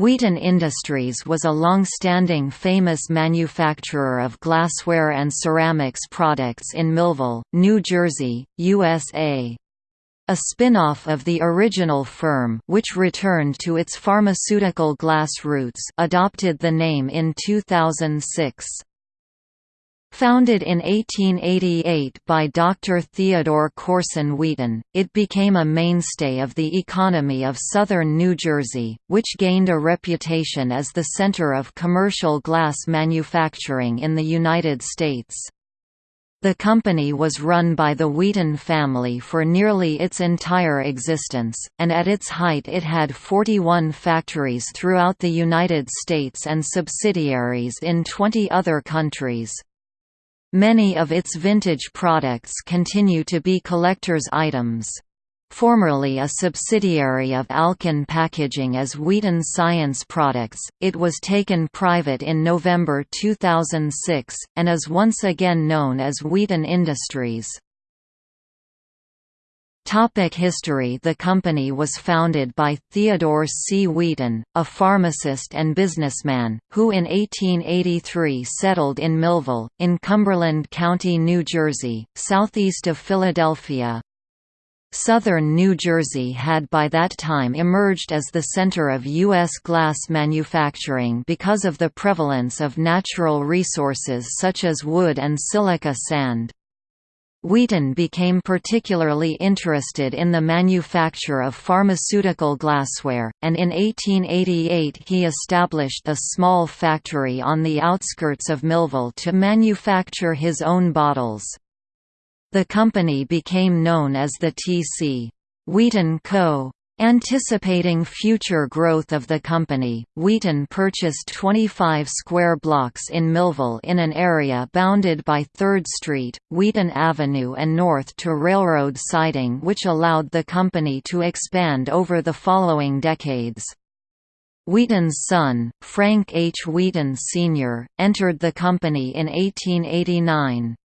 Wheaton Industries was a long-standing famous manufacturer of glassware and ceramics products in Millville, New Jersey, USA. A spin-off of the original firm which returned to its pharmaceutical glass roots adopted the name in 2006. Founded in 1888 by Dr. Theodore Corson Wheaton, it became a mainstay of the economy of southern New Jersey, which gained a reputation as the center of commercial glass manufacturing in the United States. The company was run by the Wheaton family for nearly its entire existence, and at its height it had 41 factories throughout the United States and subsidiaries in 20 other countries. Many of its vintage products continue to be collector's items. Formerly a subsidiary of Alcan Packaging as Wheaton Science Products, it was taken private in November 2006, and is once again known as Wheaton Industries. Topic history The company was founded by Theodore C. Wheaton, a pharmacist and businessman, who in 1883 settled in Millville, in Cumberland County, New Jersey, southeast of Philadelphia. Southern New Jersey had by that time emerged as the center of U.S. glass manufacturing because of the prevalence of natural resources such as wood and silica sand. Wheaton became particularly interested in the manufacture of pharmaceutical glassware, and in 1888 he established a small factory on the outskirts of Millville to manufacture his own bottles. The company became known as the T.C. Wheaton Co. Anticipating future growth of the company, Wheaton purchased 25 square blocks in Millville in an area bounded by 3rd Street, Wheaton Avenue and north to railroad siding which allowed the company to expand over the following decades. Wheaton's son, Frank H. Wheaton Sr., entered the company in 1889.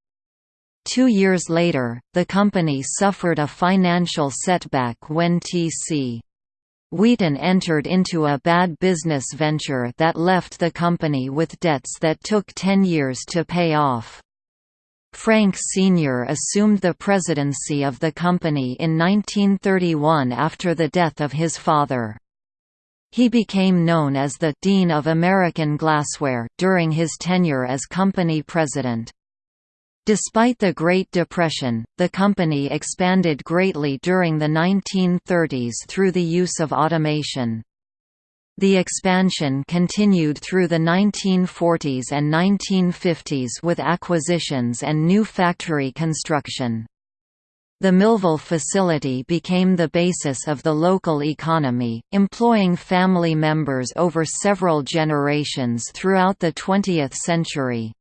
Two years later, the company suffered a financial setback when T.C. Wheaton entered into a bad business venture that left the company with debts that took 10 years to pay off. Frank Sr. assumed the presidency of the company in 1931 after the death of his father. He became known as the «Dean of American Glassware» during his tenure as company president. Despite the Great Depression, the company expanded greatly during the 1930s through the use of automation. The expansion continued through the 1940s and 1950s with acquisitions and new factory construction. The Millville facility became the basis of the local economy, employing family members over several generations throughout the 20th century.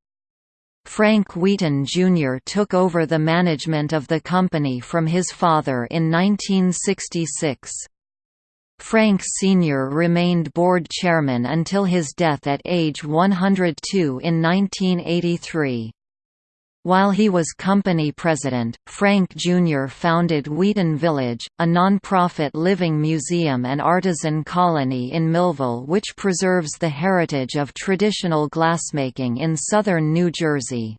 Frank Wheaton Jr. took over the management of the company from his father in 1966. Frank Sr. remained board chairman until his death at age 102 in 1983. While he was company president, Frank Jr. founded Wheaton Village, a non-profit living museum and artisan colony in Millville which preserves the heritage of traditional glassmaking in southern New Jersey.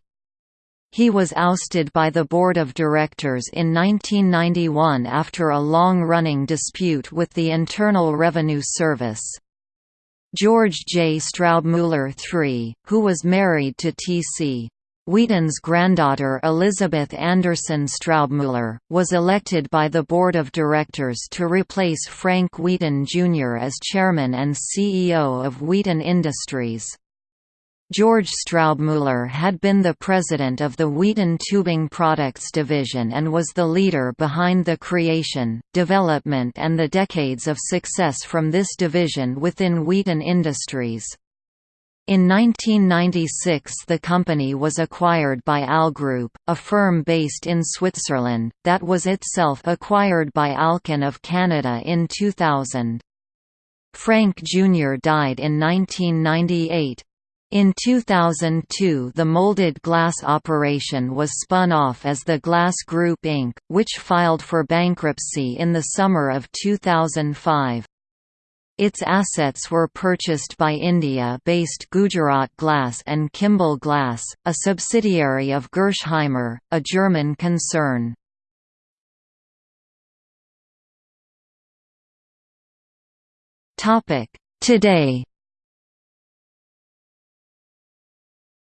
He was ousted by the board of directors in 1991 after a long-running dispute with the Internal Revenue Service. George J. Straubmuller III, who was married to T.C. Wheaton's granddaughter Elizabeth Anderson Straubmuller, was elected by the board of directors to replace Frank Wheaton Jr. as chairman and CEO of Wheaton Industries. George Straubmuller had been the president of the Wheaton Tubing Products Division and was the leader behind the creation, development and the decades of success from this division within Wheaton Industries. In 1996 the company was acquired by AL Group, a firm based in Switzerland, that was itself acquired by Alcan of Canada in 2000. Frank Jr. died in 1998. In 2002 the molded glass operation was spun off as the Glass Group Inc., which filed for bankruptcy in the summer of 2005. Its assets were purchased by India-based Gujarat Glass and Kimble Glass, a subsidiary of Gerresheimer, a German concern. Today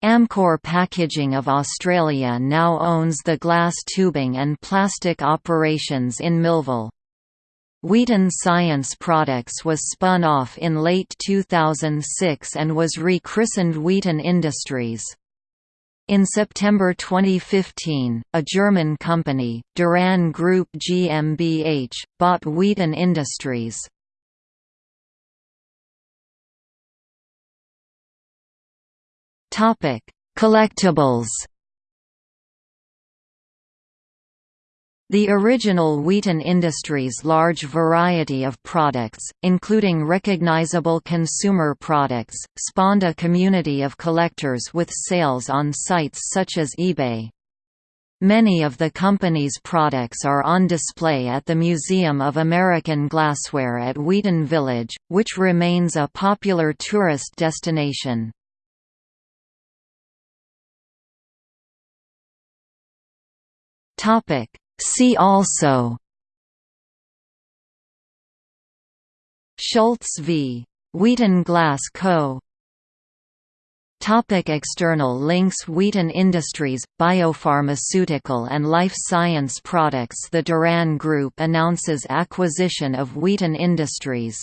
Amcor Packaging of Australia now owns the glass tubing and plastic operations in Millville. Wheaton Science Products was spun off in late 2006 and was rechristened Wheaton Industries. In September 2015, a German company, Duran Group GmbH, bought Wheaton Industries. Collectibles The original Wheaton Industries' large variety of products, including recognizable consumer products, spawned a community of collectors with sales on sites such as eBay. Many of the company's products are on display at the Museum of American Glassware at Wheaton Village, which remains a popular tourist destination. Topic See also Schultz v. Wheaton Glass Co. Topic external links Wheaton Industries, biopharmaceutical and life science products The Duran Group announces acquisition of Wheaton Industries